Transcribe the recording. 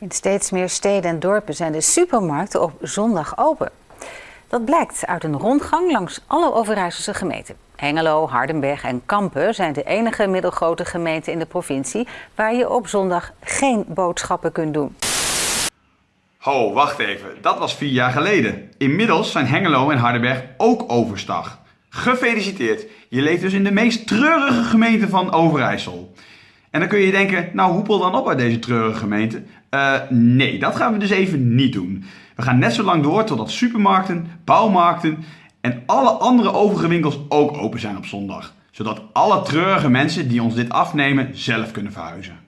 In steeds meer steden en dorpen zijn de supermarkten op zondag open. Dat blijkt uit een rondgang langs alle Overijsselse gemeenten. Hengelo, Hardenberg en Kampen zijn de enige middelgrote gemeenten in de provincie waar je op zondag geen boodschappen kunt doen. Ho, wacht even. Dat was vier jaar geleden. Inmiddels zijn Hengelo en Hardenberg ook overstag. Gefeliciteerd. Je leeft dus in de meest treurige gemeente van Overijssel. En dan kun je denken, nou hoepel dan op uit deze treurige gemeente. Uh, nee, dat gaan we dus even niet doen. We gaan net zo lang door totdat supermarkten, bouwmarkten en alle andere overige winkels ook open zijn op zondag. Zodat alle treurige mensen die ons dit afnemen zelf kunnen verhuizen.